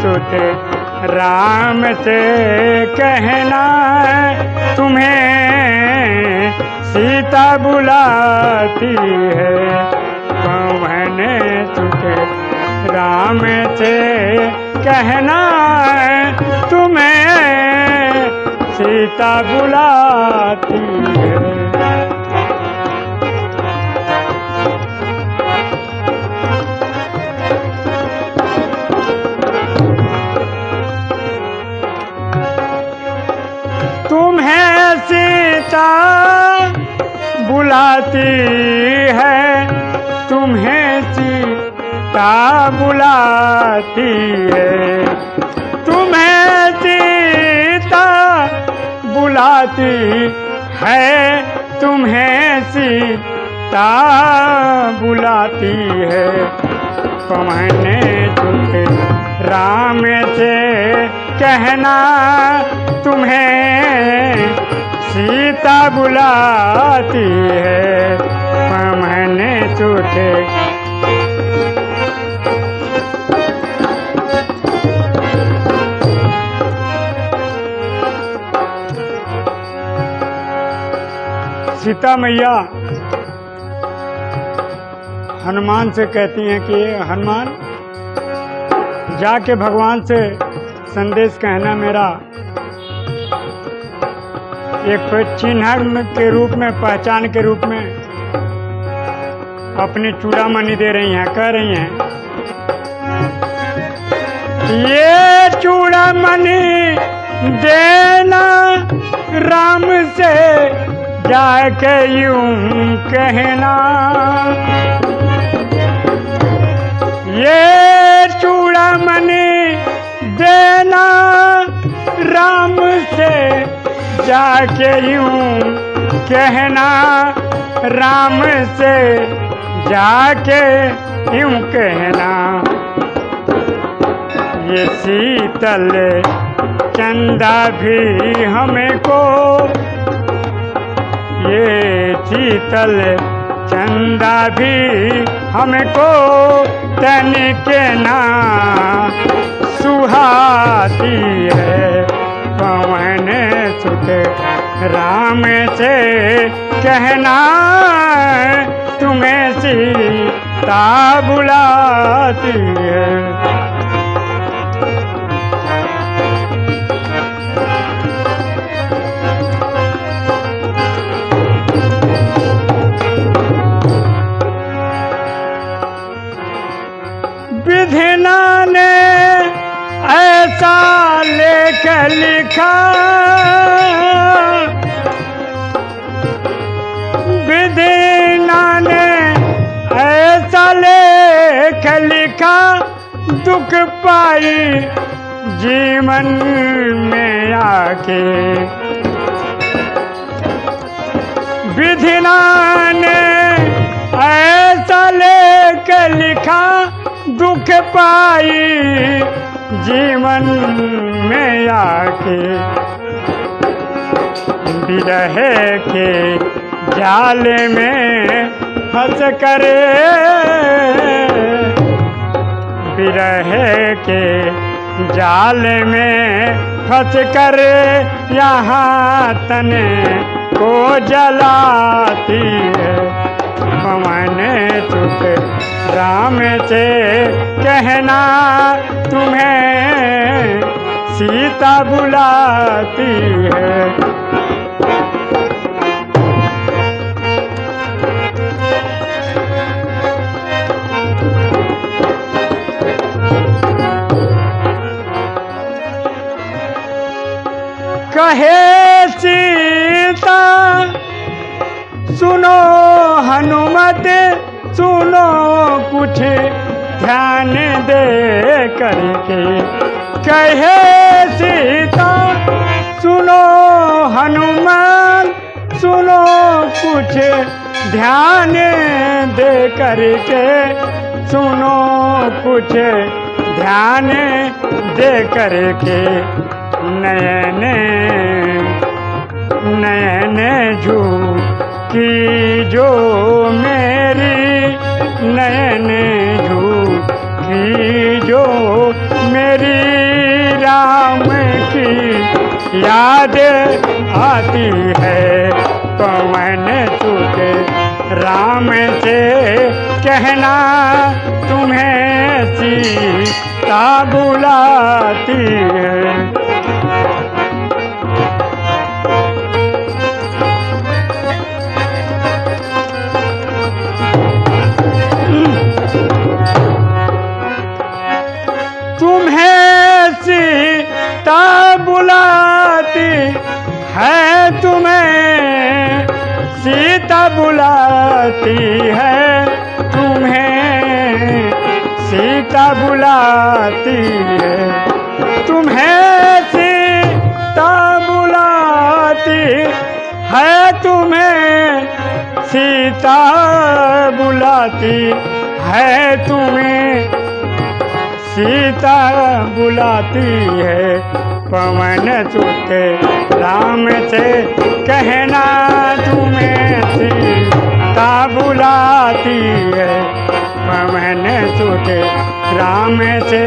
सुत। राम से कहना तुम्हें सीता बुलाती है। पवन सुत। राम से कहना तुम्हें सीता बुलाती है। सीता बुलाती है, तुम्हें सीता बुलाती है। तुम्हें सीता बुलाती है, तुम्हें सीता बुलाती है। पवन चुप राम से कहना, तुम्हें सीता बुलाती है पवन चुटे। सीता मैया, हनुमान से कहती हैं कि, हनुमान, जाके भगवान से संदेश कहना मेरा एक चिन्ह के रूप में, पहचान के रूप में अपनी चूड़ामणि दे रही हैं, कह रही हैं, ये चूड़ामणि देना राम से जाके यूँ कहना। ये चूड़ामणि देना राम से जाके यूँ कहना, राम से जाके यूँ कहना। ये शीतल चंदा भी हमको, ये शीतल चंदा भी हमको तनिक ना सुहाती है। पवन सुत। राम से कहना तुम्हें सीता बुलाती है। विधिना ने ऐसा लेख लिखा विधिना ने ऐसा लेख लिखा, दुख पाई जीवन में आके। विधिना ने ऐसा लेख लिखा, दुख पाई जीवन में आके विरह के जाल में फंस करे। विरह के जाल में फंस करे। यहाँ तने को जलाती है पवन चुप राम से कहना तुम्हें सीता बुलाती है। कहे हनुमत सुनो कुछ, ध्यान दे करके। कहे सीता, सुनो हनुमान, सुनो कुछ, ध्यान दे करके। सुनो कुछ, ध्यान दे करके। नयन नयन झूठी की जो मेरी नयन झूठी जो मेरी राम की याद आती है। तो मैंने तुझे राम से कहना, तुम्हें सीता बुलाती है। बुलाती है, तुम्हें सीता बुलाती है। तुम्हें सीता बुलाती है, तुम्हें सीता बुलाती है, तुम्हें सीता बुलाती है। पवन सुते राम से कहना, तुम्हें सीता बुलाती है। पवन सुते राम से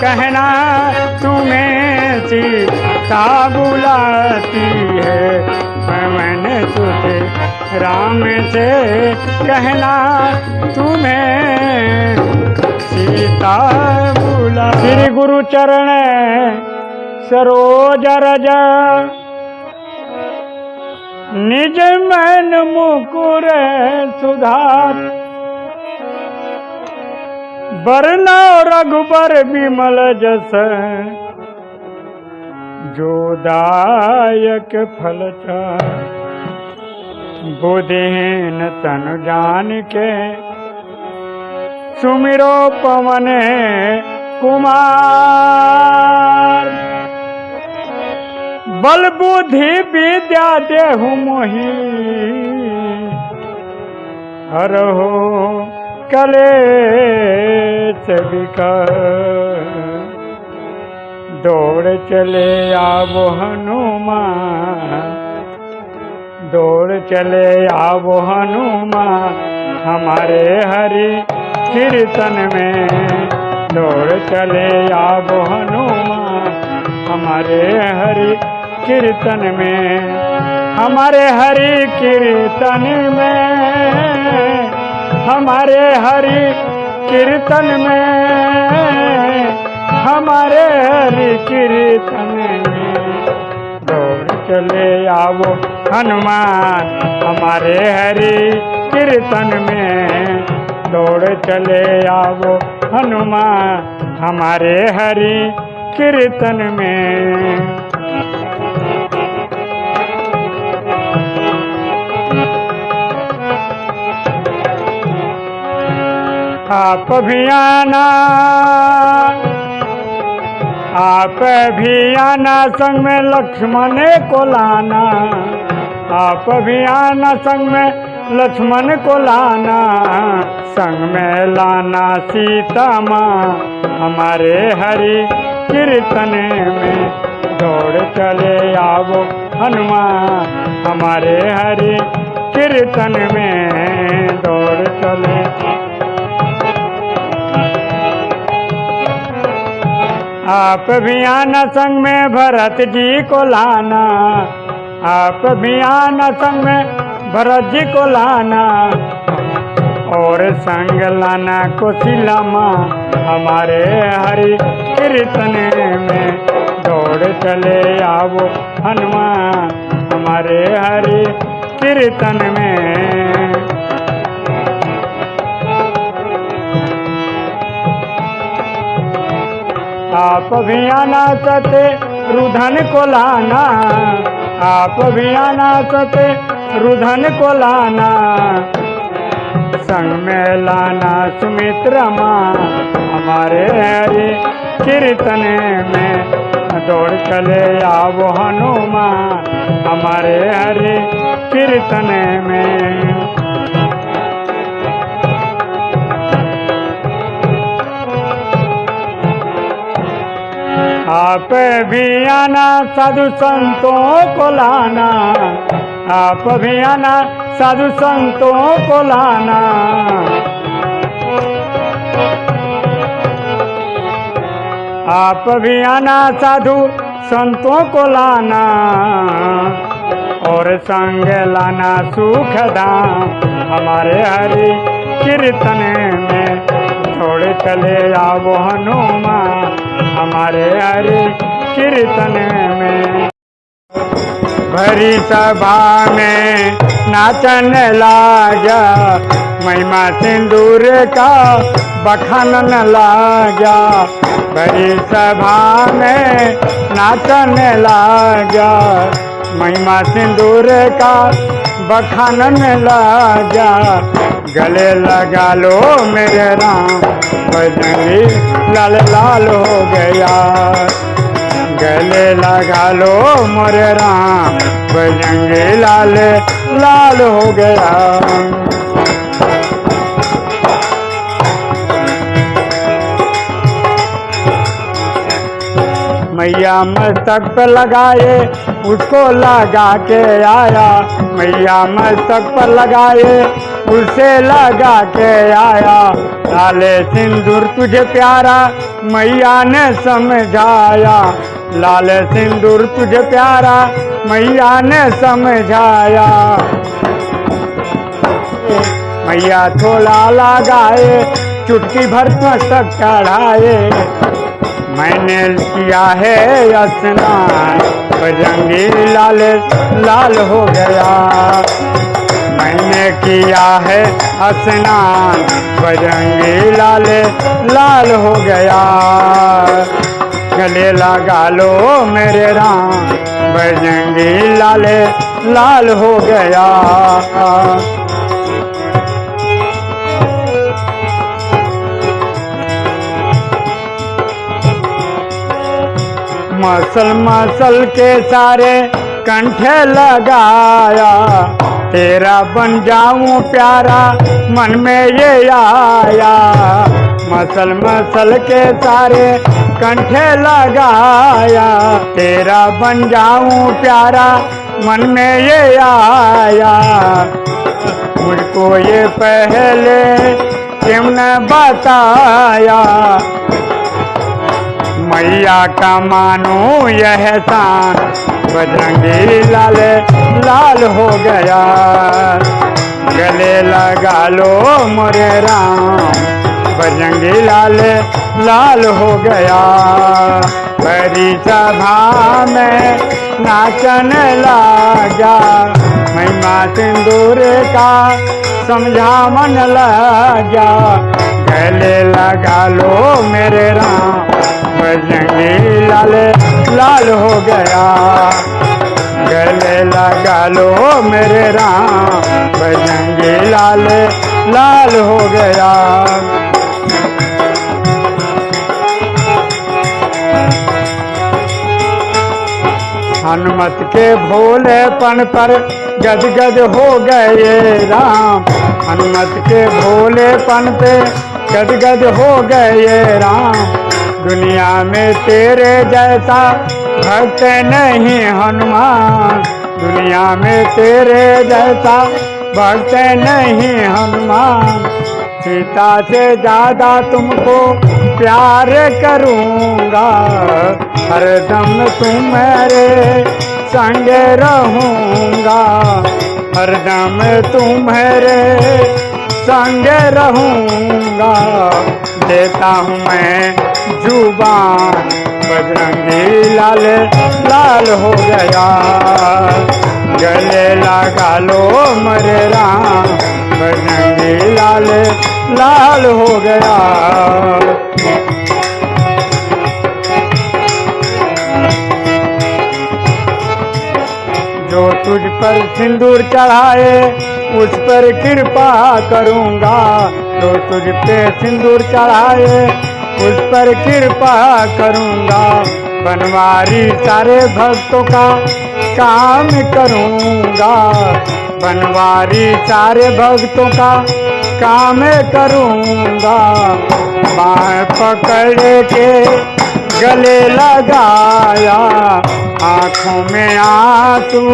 कहना तुम्हें सीता बुलाती है। पवन सुते राम से कहना तुम्हें सीता बुला श्री गुरु चरण सरोज रज निज मन मुकुर सुधार। बरना रघुबर विमल जस। जो दायक फल बुधिन तन जान के सुमिरो पवन कुमार। बल बुद्धि विद्या देहु मोही। हरहो कले विकर दौड़ चले आवो हनुमान। दौड़ चले आवो हनुमान। हमारे हरि कीर्तन में। दौड़ चले आवो हनुमान। हमारे हरि कीर्तन में, हमारे हरि कीर्तन में, हमारे हरि कीर्तन में, हमारे हरि कीर्तन में। दौड़ चले आवो हनुमान, हमारे हरि कीर्तन में। दौड़ चले आवो हनुमान, हमारे हरि कीर्तन में। आप भी आना। आप भी आना, संग में लक्ष्मण को लाना। आप भी आना, संग में लक्ष्मण को लाना। संग में लाना सीता माँ, हमारे हरि कीर्तन में दौड़ चले आवो हनुमान। हमारे हरि कीर्तन में दौड़ चले आप भी आना संग में भरत जी को लाना। आप भी आना संग में भरत जी को लाना। और संग लाना कोशिला माँ हमारे हरि कीर्तन में दौड़ चले आवो हनुमान। हमारे हरि कीर्तन में आप भी आना सते, रुधन को लाना। आप भी आना सते, रुधन को लाना। संग में लाना सुमित्रा माँ हमारे हरि कीर्तन में दौड़ चले आवो हनुमान। हमारे हरि कीर्तन में आप भी आना, साधु संतों को लाना। आप भी आना, साधु संतों को लाना। आप भी आना, साधु संतों को लाना। और संग लाना सुख धाम हमारे हरि कीर्तन में छोड़ चले आओ हनुमान। हमारे हरे कीर्तन में। भरी सभा में नाचन लागा, महिमा सिंदूर का बखानन लागा। भरी सभा में नाचन लागा। महिमा सिंदूर का बखानन लागा गले लगा लो मेरे राम बजंगी लाल लाल हो गया। गले लगा लो मोरे राम बजंगे लाल लाल हो गया। मैया मस्तक पे लगाए उसको लगा के आया। मैया मस्तक पर लगाए, उसे लगा के आया। लाले सिंदूर तुझे प्यारा, मैया ने समझाया। लाल सिंदूर तुझे प्यारा, मैया ने समझाया। मैया थोड़ा लगाए, चुटकी भर मस्तक चढ़ाए। मैंने किया है स्नान बजंगी लाल लाल हो गया। मैंने किया है स्नान बजंगी लाल लाल हो गया। गले लगा लो मेरे राम। बजंगी लाल लाल हो गया। मसल मसल के सारे कंठे लगाया। तेरा बन जाऊँ प्यारा, मन में ये आया। मसल मसल के सारे कंठे लगाया। तेरा बन जाऊँ प्यारा, मन में ये आया। मुझको ये पहले क्यों न बताया? मैया का मानो यह शान। बजरंगी लाल लाल हो गया। गले लगा लो मोरे राम। बजरंगी लाल लाल हो गया। बड़ी सभा में नाचन लगा। महिमा सिंदूर का समझा मन लगा गले लगा लो मेरे राम। बजंगी लाल लाल हो गया। गले लगा लो मेरे राम। बजंगी लाल लाल हो गया। हनुमत के भोलेपन पर गदगद हो गए राम। हनुमत के भोलेपन पे गदगद हो गए राम। दुनिया में तेरे जैसा भक्त नहीं हनुमान। दुनिया में तेरे जैसा भक्त नहीं हनुमान। सीता से ज़्यादा तुमको प्यार करूँगा। हरदम तुम्हारे संग रहूँगा। हरदम तुम्हारे संग रहूँगा। देता हूँ मैं ज़ुबान, बजरंगी लाल लाल हो गया। गले लगा लो मरे राम, बजरंगी लाल लाल हो गया। पर सिंदूर चढ़ाए, उस पर कृपा करूँगा। तो तुझ पे सिंदूर चढ़ाए, उस पर कृपा करूँगा। बनवारी सारे भक्तों का काम करूँगा। बनवारी सारे भक्तों का काम करूँगा। बाएँ पकड़ के गले लगाया, आँखों में आँसू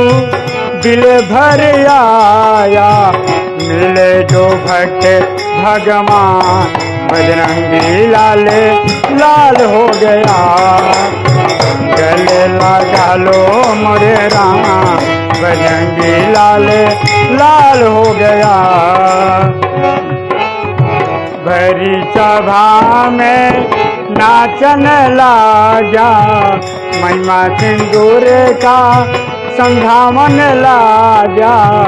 दिल भर आया। मिले जो भक्त भगवान, बजरंगी लाल लाल हो गया। गले लगा लो मोरे राम, बजरंगी लाल लाल हो गया। भरी सभा में नाचन लागा महिमा सिंदूर का संधावन लागा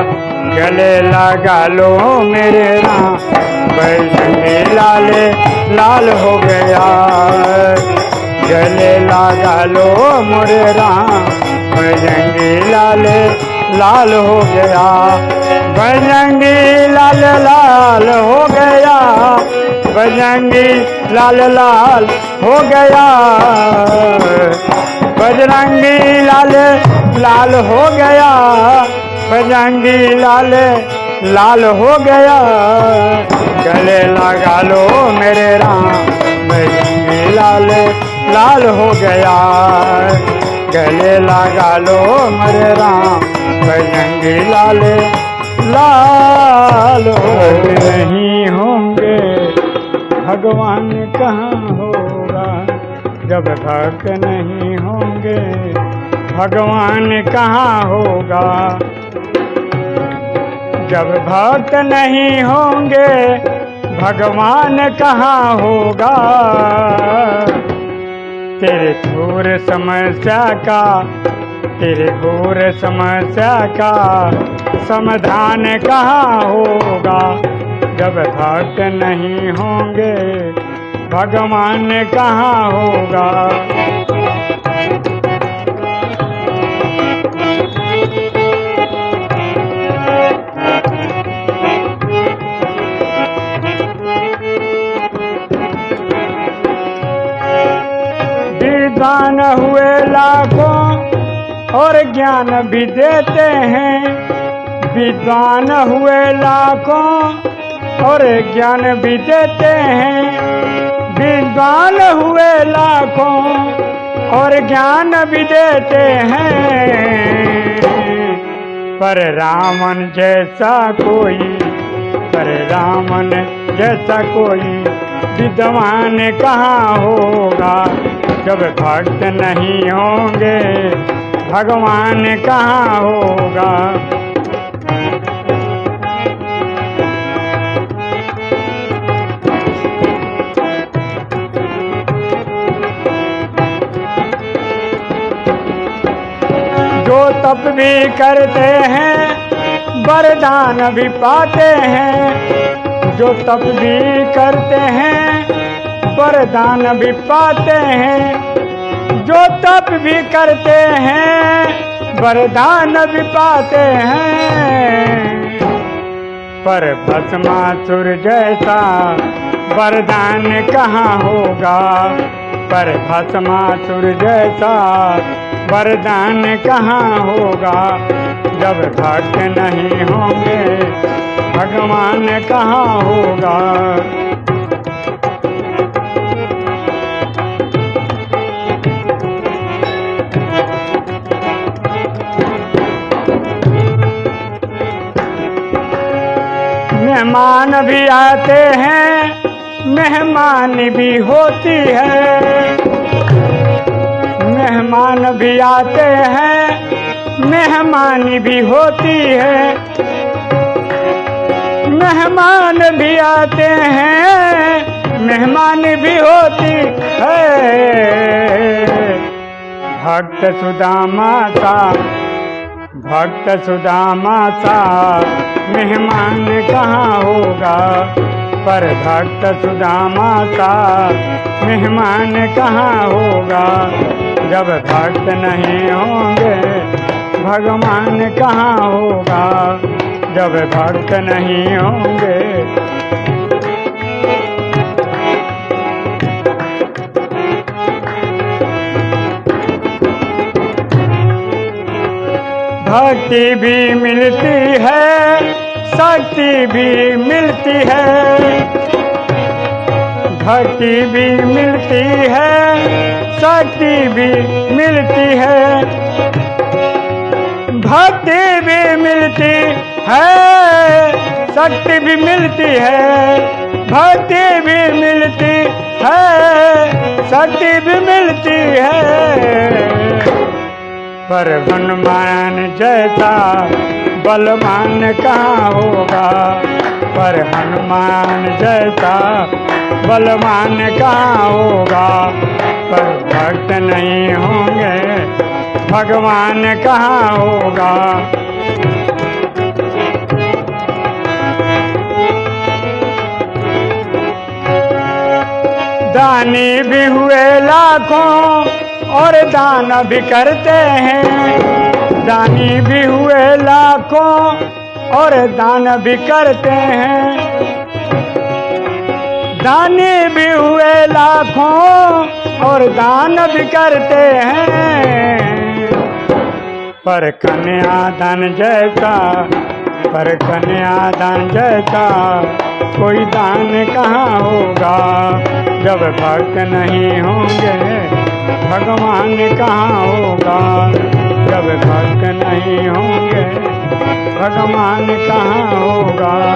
गले लगा लो मेरे राम। बैठने लाल लाल हो गया। गले लगा लो मोरे राम। बजंगी लाल लाल हो गया। बजंगी लाल लाल हो गया। बजरंगी लाल लाल हो गया। बजरंगी लाल लाल हो गया। बजरंगी लाल लाल हो गया। गले लगा लो मेरे राम। बजरंगी लाल लाल हो गया। गले लगा लो मेरे राम। बजरंगी लाल लाल हो नहीं होंगे। भगवान कहाँ जब भक्त नहीं होंगे, भगवान कहाँ होगा? जब भक्त नहीं होंगे, भगवान कहाँ होगा? तेरे घोर समस्या का, तेरे घोर समस्या का समाधान कहाँ होगा? जब भक्त नहीं होंगे भगवान कहाँ होगा? विद्वान हुए लाखों और ज्ञान भी देते हैं। विद्वान हुए लाखों और ज्ञान भी देते हैं। विद्वान हुए लाखों और ज्ञान भी देते हैं। पर रामन जैसा कोई, पर रामन जैसा कोई विद्वान कहाँ होगा? जब भक्त नहीं होंगे, भगवान कहाँ होगा? तप भी करते हैं, वरदान भी पाते हैं। जो तप भी करते हैं, वरदान भी पाते हैं। जो तप भी करते हैं, वरदान भी पाते हैं। पर भस्मासुर जैसा वरदान कहाँ होगा? पर भस्मासुर जैसा। वरदान कहाँ होगा? जब भक्त नहीं होंगे, भगवान कहाँ होगा? मेहमान भी आते हैं मेहमान भी होती है। मेहमान भी आते हैं, मेहमान भी होती है। मेहमान भी आते हैं, मेहमान भी होती है। भक्त सुदामा सा भक्त सुदामा सा मेहमान कहाँ होगा? पर भक्त सुदामा का मेहमान कहाँ होगा? जब भक्त नहीं होंगे, भगवान कहाँ होगा? जब भक्त नहीं होंगे। भक्ति भी मिलती है शक्ति भी मिलती है। भक्ति भी मिलती है शक्ति भी मिलती है। भक्ति भी मिलती है शक्ति भी मिलती है। भक्ति भी मिलती है शक्ति भी मिलती है। पर हनुमान जैसा बलवान कहाँ होगा, पर हनुमान जैसा बलवान कहाँ होगा। पर भक्त नहीं होंगे, भगवान कहाँ होगा। दानी भी हुए लाखों, और दान भी करते हैं। दानी भी हुए लाखों और दान भी करते हैं। दानी भी हुए लाखों और दान भी करते हैं। पर कन्या दान जैसा पर कन्या दान जैसा कोई दान कहाँ होगा? जब भक्त नहीं होंगे, भगवान कहाँ होगा? जब भक्त नहीं होंगे, भगवान कहाँ होगा?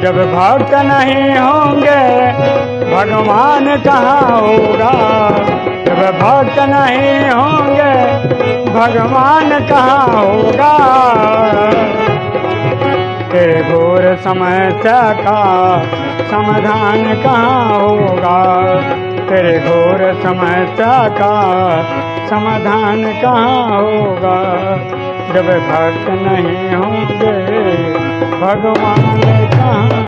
जब भक्त नहीं होंगे, भगवान कहाँ होगा? जब भक्त नहीं होंगे, भगवान कहाँ होगा? तेरे घोर समस्या का समाधान कहाँ होगा? तेरे घोर समस्या का समाधान कहाँ होगा? जब भक्त नहीं होंगे भगवान कहाँ